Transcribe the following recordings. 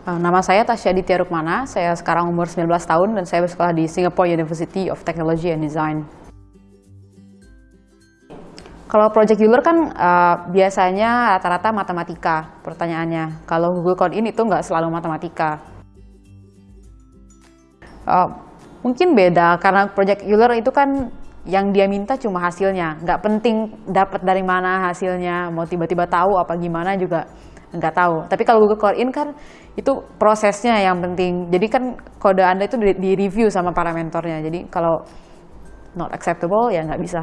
Uh, nama saya Tasya Ditya Rukmana, saya sekarang umur 19 tahun dan saya bersekolah di Singapore University of Technology and Design. Kalau project Euler kan uh, biasanya rata-rata matematika pertanyaannya. Kalau Google Code ini itu nggak selalu matematika. Uh, mungkin beda karena project Euler itu kan yang dia minta cuma hasilnya. Nggak penting dapat dari mana hasilnya, mau tiba-tiba tahu apa gimana juga nggak tahu. Tapi kalau Google Code in kan itu prosesnya yang penting. Jadi kan kode Anda itu di, review sama para mentornya. Jadi kalau not acceptable ya nggak bisa.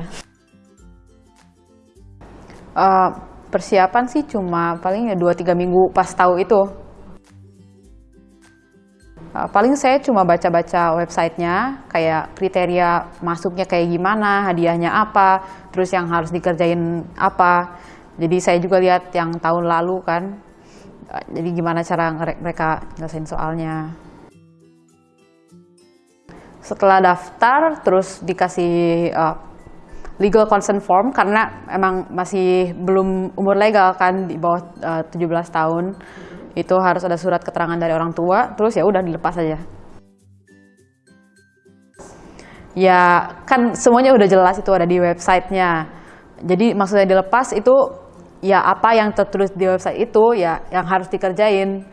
Uh, persiapan sih cuma paling ya 2-3 minggu pas tahu itu. Uh, paling saya cuma baca-baca websitenya, kayak kriteria masuknya kayak gimana, hadiahnya apa, terus yang harus dikerjain apa. Jadi saya juga lihat yang tahun lalu kan, uh, jadi gimana cara mereka nyelesain soalnya. Setelah daftar, terus dikasih uh, legal consent form karena emang masih belum umur legal kan di bawah uh, 17 tahun itu harus ada surat keterangan dari orang tua terus ya udah dilepas aja ya kan semuanya udah jelas itu ada di websitenya jadi maksudnya dilepas itu ya apa yang tertulis di website itu ya yang harus dikerjain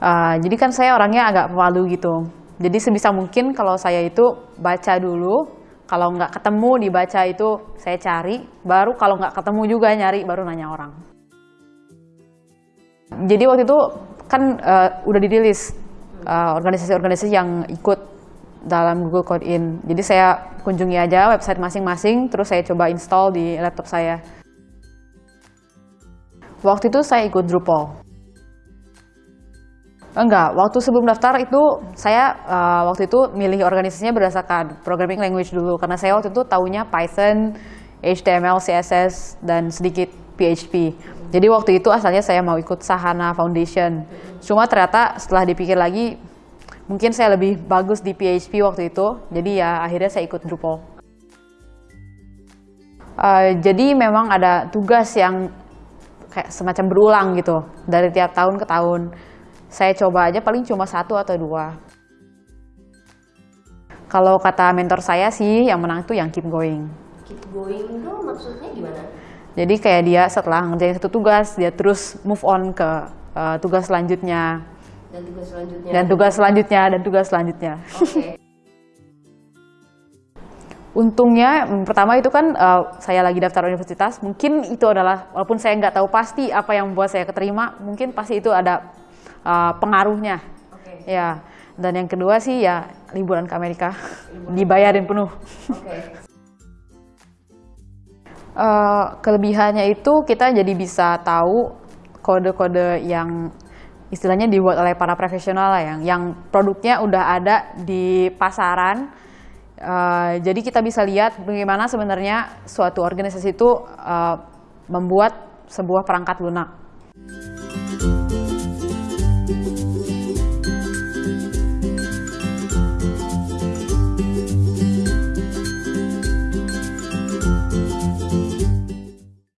uh, jadi kan saya orangnya agak malu gitu jadi sebisa mungkin kalau saya itu baca dulu, kalau nggak ketemu dibaca itu saya cari, baru kalau nggak ketemu juga nyari, baru nanya orang. Jadi waktu itu kan uh, udah dirilis eh, organisasi-organisasi uh, yang ikut dalam Google Code In. Jadi saya kunjungi aja website masing-masing, terus saya coba install di laptop saya. Waktu itu saya ikut Drupal. Enggak, waktu sebelum daftar itu saya uh, waktu itu milih organisasinya berdasarkan programming language dulu karena saya waktu itu tahunya Python, HTML, CSS dan sedikit PHP. Jadi waktu itu asalnya saya mau ikut Sahana Foundation. Cuma ternyata setelah dipikir lagi mungkin saya lebih bagus di PHP waktu itu. Jadi ya akhirnya saya ikut Drupal. Uh, jadi memang ada tugas yang kayak semacam berulang gitu dari tiap tahun ke tahun saya coba aja paling cuma satu atau dua. Kalau kata mentor saya sih yang menang itu yang keep going. Keep going itu maksudnya gimana? Jadi kayak dia setelah ngerjain satu tugas, dia terus move on ke uh, tugas selanjutnya. Dan tugas selanjutnya. Dan tugas selanjutnya dan tugas selanjutnya. Okay. Untungnya pertama itu kan uh, saya lagi daftar universitas, mungkin itu adalah walaupun saya nggak tahu pasti apa yang membuat saya keterima, mungkin pasti itu ada uh, pengaruhnya. Okay. Ya. Dan yang kedua sih ya liburan ke Amerika, liburan. dibayarin penuh. Okay. uh, eh, kelebihannya itu kita jadi bisa tahu kode-kode yang istilahnya dibuat oleh para profesional lah yang yang produknya udah ada di pasaran. Uh, jadi kita bisa lihat bagaimana sebenarnya suatu organisasi itu uh, membuat sebuah perangkat lunak.